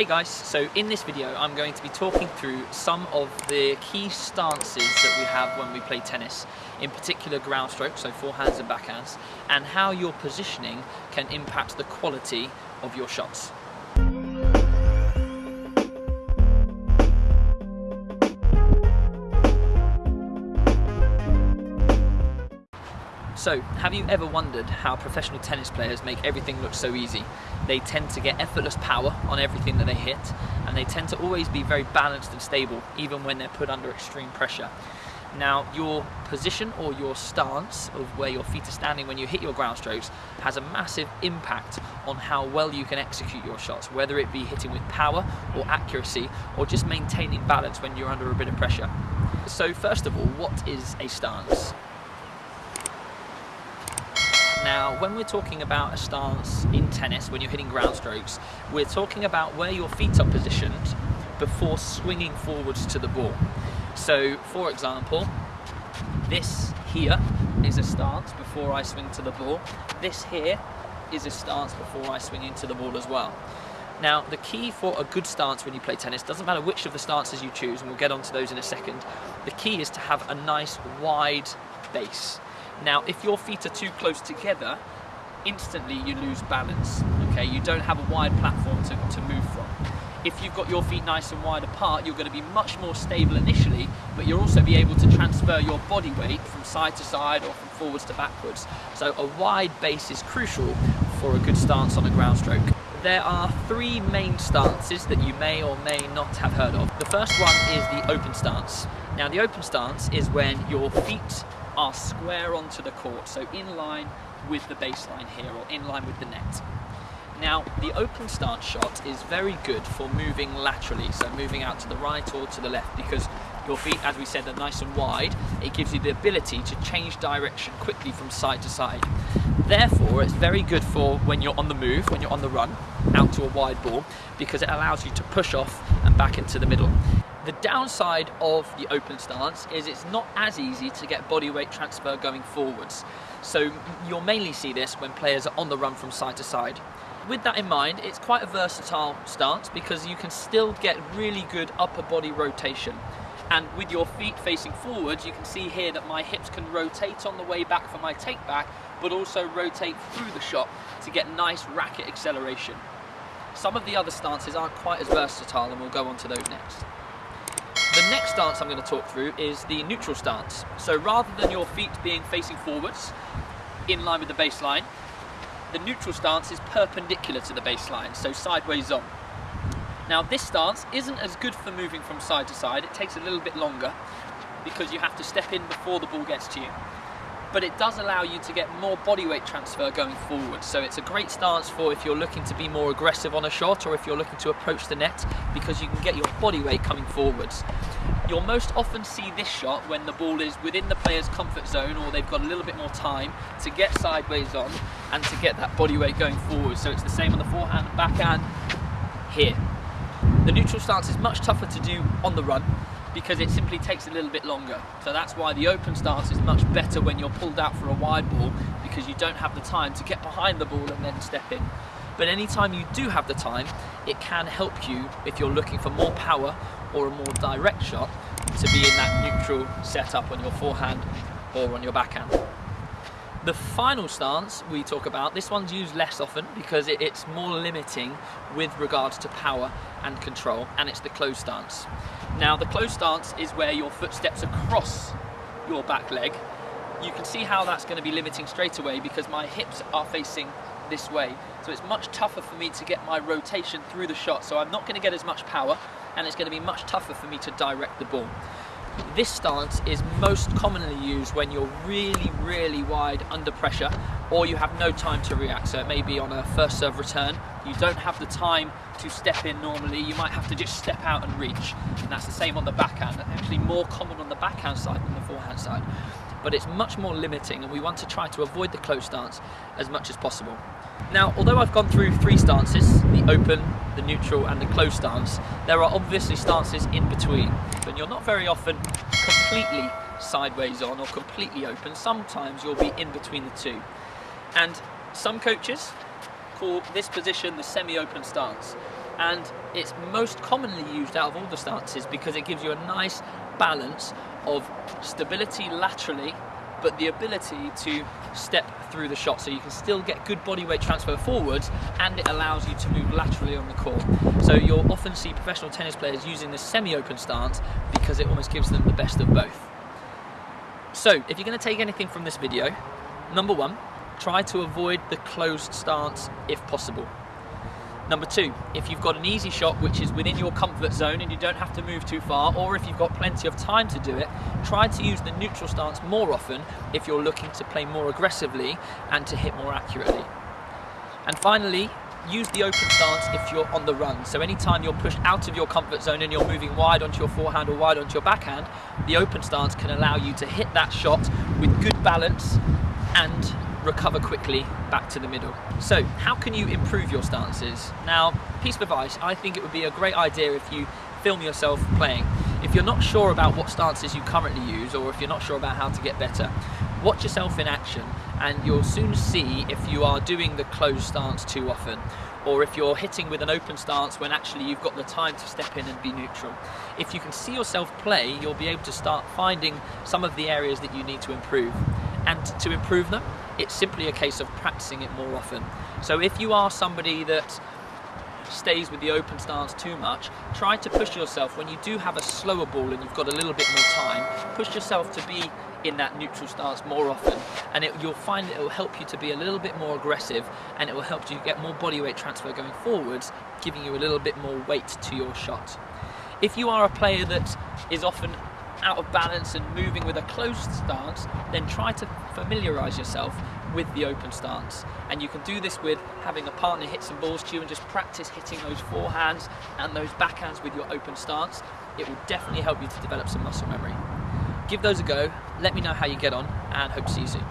Hey guys, so in this video I'm going to be talking through some of the key stances that we have when we play tennis, in particular ground strokes, so forehands and backhands, and how your positioning can impact the quality of your shots. So, have you ever wondered how professional tennis players make everything look so easy? They tend to get effortless power on everything that they hit, and they tend to always be very balanced and stable, even when they're put under extreme pressure. Now, your position or your stance of where your feet are standing when you hit your ground strokes has a massive impact on how well you can execute your shots, whether it be hitting with power or accuracy, or just maintaining balance when you're under a bit of pressure. So first of all, what is a stance? Now, when we're talking about a stance in tennis, when you're hitting ground strokes, we're talking about where your feet are positioned before swinging forwards to the ball. So, for example, this here is a stance before I swing to the ball. This here is a stance before I swing into the ball as well. Now, the key for a good stance when you play tennis, doesn't matter which of the stances you choose, and we'll get onto those in a second, the key is to have a nice wide base. Now, if your feet are too close together, instantly you lose balance, okay? You don't have a wide platform to, to move from. If you've got your feet nice and wide apart, you're going to be much more stable initially, but you'll also be able to transfer your body weight from side to side or from forwards to backwards. So a wide base is crucial for a good stance on a ground stroke. There are three main stances that you may or may not have heard of. The first one is the open stance. Now the open stance is when your feet are square onto the court, so in line with the baseline here, or in line with the net. Now, the open stance shot is very good for moving laterally, so moving out to the right or to the left, because your feet, as we said, are nice and wide. It gives you the ability to change direction quickly from side to side. Therefore, it's very good for when you're on the move, when you're on the run, out to a wide ball, because it allows you to push off and back into the middle. The downside of the open stance is it's not as easy to get body weight transfer going forwards. So you'll mainly see this when players are on the run from side to side. With that in mind, it's quite a versatile stance because you can still get really good upper body rotation. And with your feet facing forwards, you can see here that my hips can rotate on the way back for my take back, but also rotate through the shot to get nice racket acceleration. Some of the other stances aren't quite as versatile and we'll go on to those next. The next stance I'm going to talk through is the neutral stance. So rather than your feet being facing forwards, in line with the baseline, the neutral stance is perpendicular to the baseline, so sideways on. Now this stance isn't as good for moving from side to side, it takes a little bit longer because you have to step in before the ball gets to you but it does allow you to get more body weight transfer going forward. So it's a great stance for if you're looking to be more aggressive on a shot or if you're looking to approach the net because you can get your body weight coming forwards. You'll most often see this shot when the ball is within the player's comfort zone or they've got a little bit more time to get sideways on and to get that body weight going forward. So it's the same on the forehand and backhand here. The neutral stance is much tougher to do on the run because it simply takes a little bit longer. So that's why the open stance is much better when you're pulled out for a wide ball because you don't have the time to get behind the ball and then step in. But anytime you do have the time, it can help you if you're looking for more power or a more direct shot to be in that neutral setup on your forehand or on your backhand. The final stance we talk about, this one's used less often because it's more limiting with regards to power and control, and it's the closed stance. Now the closed stance is where your foot steps across your back leg. You can see how that's going to be limiting straight away because my hips are facing this way. So it's much tougher for me to get my rotation through the shot. So I'm not going to get as much power and it's going to be much tougher for me to direct the ball. This stance is most commonly used when you're really, really wide under pressure or you have no time to react. So it may be on a first serve return, you don't have the time to step in normally, you might have to just step out and reach. And that's the same on the backhand, actually more common on the backhand side than the forehand side. But it's much more limiting and we want to try to avoid the close stance as much as possible. Now, although I've gone through three stances, the open, the neutral and the close stance, there are obviously stances in between. And you're not very often completely sideways on or completely open. Sometimes you'll be in between the two. And some coaches call this position the semi-open stance. and it's most commonly used out of all the stances because it gives you a nice balance of stability laterally but the ability to step through the shot so you can still get good body weight transfer forwards and it allows you to move laterally on the court. So you'll often see professional tennis players using this semi-open stance because it almost gives them the best of both. So if you're going to take anything from this video, number one, try to avoid the closed stance if possible. Number two, if you've got an easy shot which is within your comfort zone and you don't have to move too far, or if you've got plenty of time to do it, try to use the neutral stance more often if you're looking to play more aggressively and to hit more accurately. And finally, use the open stance if you're on the run. So anytime you're pushed out of your comfort zone and you're moving wide onto your forehand or wide onto your backhand, the open stance can allow you to hit that shot with good balance and recover quickly back to the middle. So how can you improve your stances? Now, piece of advice, I think it would be a great idea if you film yourself playing. If you're not sure about what stances you currently use or if you're not sure about how to get better, watch yourself in action and you'll soon see if you are doing the closed stance too often or if you're hitting with an open stance when actually you've got the time to step in and be neutral. If you can see yourself play, you'll be able to start finding some of the areas that you need to improve. And to improve them, it's simply a case of practicing it more often. So if you are somebody that stays with the open stance too much, try to push yourself when you do have a slower ball and you've got a little bit more time, push yourself to be in that neutral stance more often and it, you'll find it will help you to be a little bit more aggressive and it will help you get more body weight transfer going forwards, giving you a little bit more weight to your shot. If you are a player that is often out of balance and moving with a closed stance, then try to familiarize yourself with the open stance. And you can do this with having a partner hit some balls to you and just practice hitting those forehands and those backhands with your open stance. It will definitely help you to develop some muscle memory. Give those a go, let me know how you get on, and hope to see you soon.